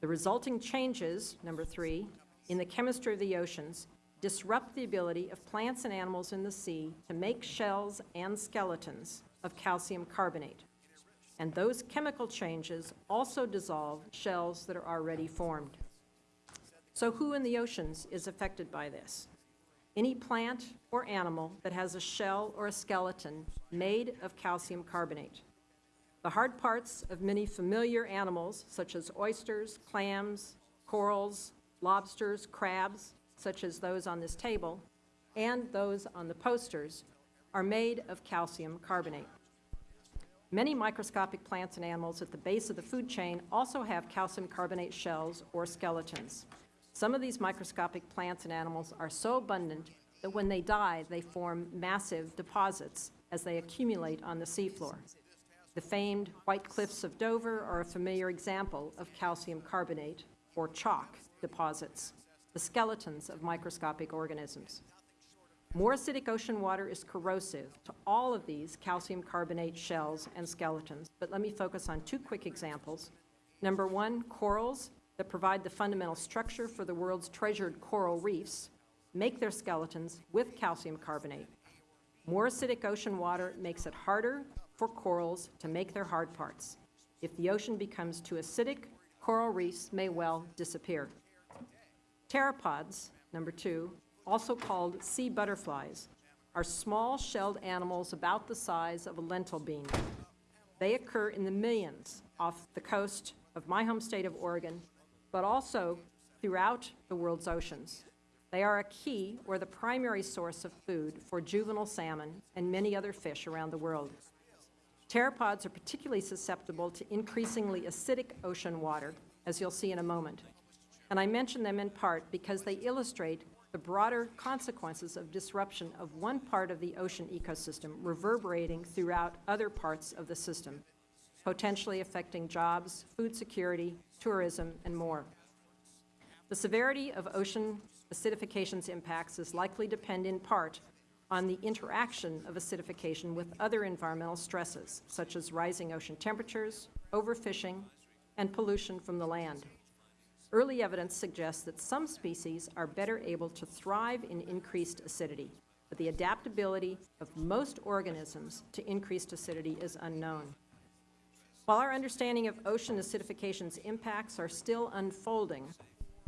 The resulting changes, number three, in the chemistry of the oceans disrupt the ability of plants and animals in the sea to make shells and skeletons of calcium carbonate. And those chemical changes also dissolve shells that are already formed. So who in the oceans is affected by this? Any plant or animal that has a shell or a skeleton made of calcium carbonate. The hard parts of many familiar animals, such as oysters, clams, corals, lobsters, crabs, such as those on this table, and those on the posters, are made of calcium carbonate. Many microscopic plants and animals at the base of the food chain also have calcium carbonate shells or skeletons. Some of these microscopic plants and animals are so abundant that when they die, they form massive deposits as they accumulate on the seafloor. The famed White Cliffs of Dover are a familiar example of calcium carbonate, or chalk, deposits, the skeletons of microscopic organisms. More acidic ocean water is corrosive to all of these calcium carbonate shells and skeletons, but let me focus on two quick examples. Number one, corals that provide the fundamental structure for the world's treasured coral reefs make their skeletons with calcium carbonate. More acidic ocean water makes it harder for corals to make their hard parts. If the ocean becomes too acidic, coral reefs may well disappear. Pteropods, number two, also called sea butterflies, are small shelled animals about the size of a lentil bean. They occur in the millions off the coast of my home state of Oregon, but also throughout the world's oceans. They are a key or the primary source of food for juvenile salmon and many other fish around the world. Pteropods are particularly susceptible to increasingly acidic ocean water, as you'll see in a moment. And I mention them in part because they illustrate the broader consequences of disruption of one part of the ocean ecosystem reverberating throughout other parts of the system, potentially affecting jobs, food security, tourism, and more. The severity of ocean acidification's impacts is likely to depend in part on the interaction of acidification with other environmental stresses, such as rising ocean temperatures, overfishing, and pollution from the land. Early evidence suggests that some species are better able to thrive in increased acidity, but the adaptability of most organisms to increased acidity is unknown. While our understanding of ocean acidification's impacts are still unfolding,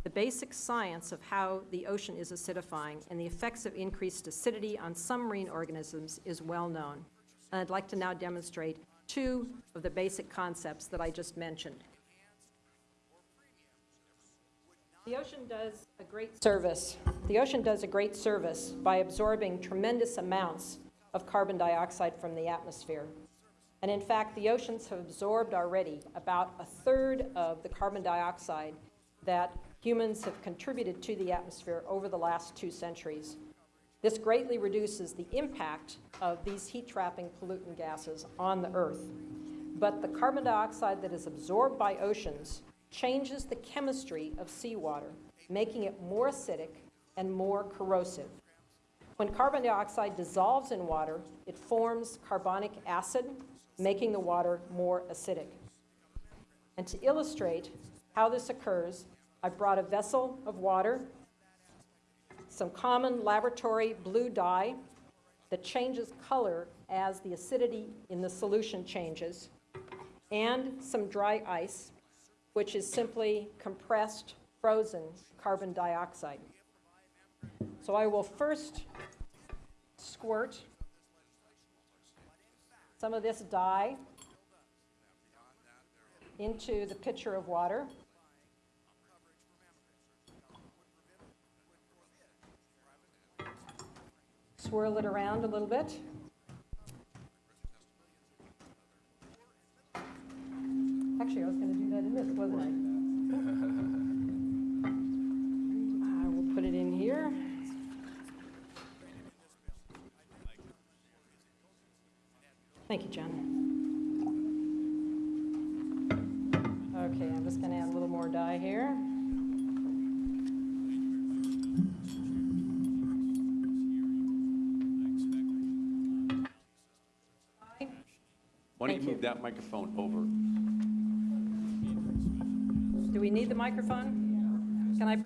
the basic science of how the ocean is acidifying and the effects of increased acidity on some marine organisms is well known. And I'd like to now demonstrate two of the basic concepts that I just mentioned. The ocean does a great service. The ocean does a great service by absorbing tremendous amounts of carbon dioxide from the atmosphere. And in fact, the oceans have absorbed already about a third of the carbon dioxide that humans have contributed to the atmosphere over the last two centuries. This greatly reduces the impact of these heat-trapping pollutant gases on the Earth. But the carbon dioxide that is absorbed by oceans changes the chemistry of seawater, making it more acidic and more corrosive. When carbon dioxide dissolves in water, it forms carbonic acid, making the water more acidic. And to illustrate how this occurs, I brought a vessel of water, some common laboratory blue dye that changes color as the acidity in the solution changes, and some dry ice, which is simply compressed, frozen carbon dioxide. So I will first squirt some of this dye into the pitcher of water. Swirl it around a little bit. Microphone over? Do we need the microphone? Can I?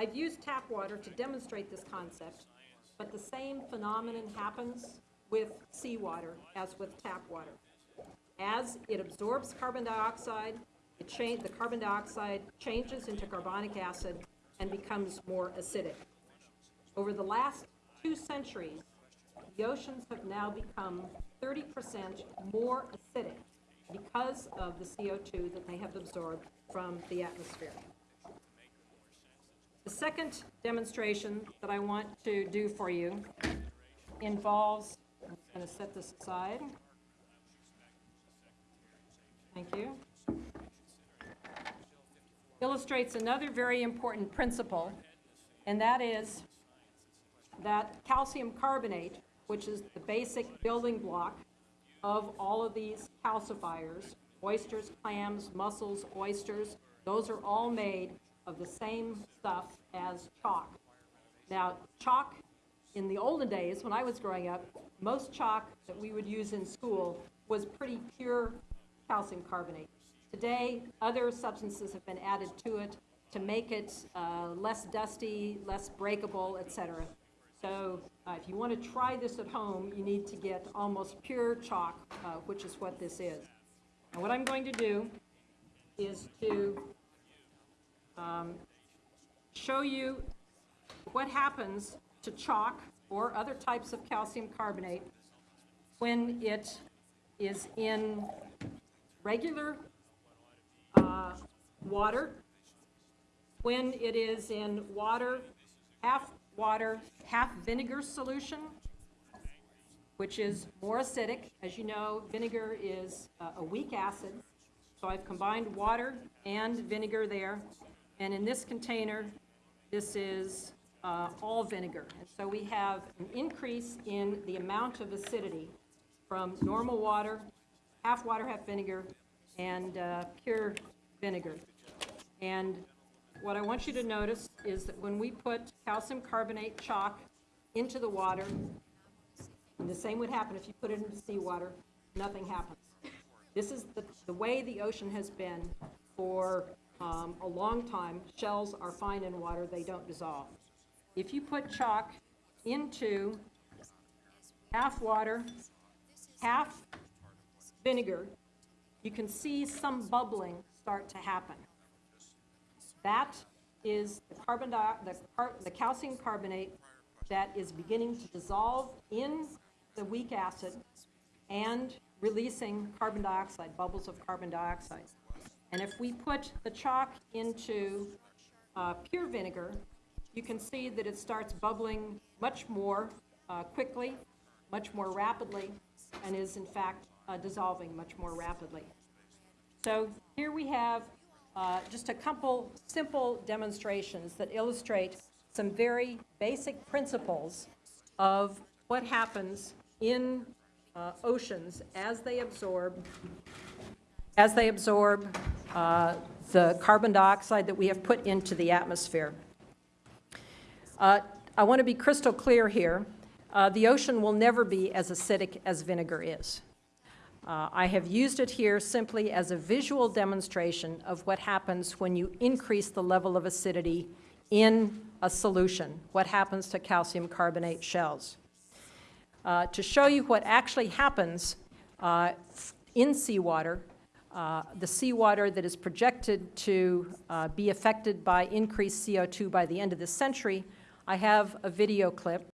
I've used tap water to demonstrate this concept, but the same phenomenon happens with seawater as with tap water. As it absorbs carbon dioxide, the carbon dioxide changes into carbonic acid and becomes more acidic. Over the last two centuries, the oceans have now become 30% more acidic because of the CO2 that they have absorbed from the atmosphere. The second demonstration that I want to do for you involves, I'm going to set this aside. Thank you. Illustrates another very important principle, and that is that calcium carbonate, which is the basic building block of all of these calcifiers, oysters, clams, mussels, oysters, those are all made of the same stuff as chalk. Now, chalk, in the olden days, when I was growing up, most chalk that we would use in school was pretty pure calcium carbonate. Today, other substances have been added to it to make it uh, less dusty, less breakable, etc. So uh, if you want to try this at home, you need to get almost pure chalk, uh, which is what this is. And what I'm going to do is to um, show you what happens to chalk or other types of calcium carbonate when it is in regular uh, water, when it is in water, half water, half vinegar solution, which is more acidic. As you know, vinegar is uh, a weak acid, so I've combined water and vinegar there. And in this container, this is uh, all vinegar. And so we have an increase in the amount of acidity from normal water, half water, half vinegar, and uh, pure vinegar. And what I want you to notice is that when we put calcium carbonate chalk into the water, and the same would happen if you put it into seawater, nothing happens. This is the, the way the ocean has been for um, a long time. Shells are fine in water, they don't dissolve. If you put chalk into half water, half vinegar, you can see some bubbling start to happen. That is the carbon di, the, car, the calcium carbonate that is beginning to dissolve in the weak acid and releasing carbon dioxide, bubbles of carbon dioxide. And if we put the chalk into uh, pure vinegar, you can see that it starts bubbling much more uh, quickly, much more rapidly, and is in fact uh, dissolving much more rapidly. So here we have uh, just a couple simple demonstrations that illustrate some very basic principles of what happens in uh, oceans as they absorb as they absorb uh, the carbon dioxide that we have put into the atmosphere. Uh, I want to be crystal clear here. Uh, the ocean will never be as acidic as vinegar is. Uh, I have used it here simply as a visual demonstration of what happens when you increase the level of acidity in a solution, what happens to calcium carbonate shells. Uh, to show you what actually happens in seawater, uh, the seawater that is projected to uh, be affected by increased CO2 by the end of this century, I have a video clip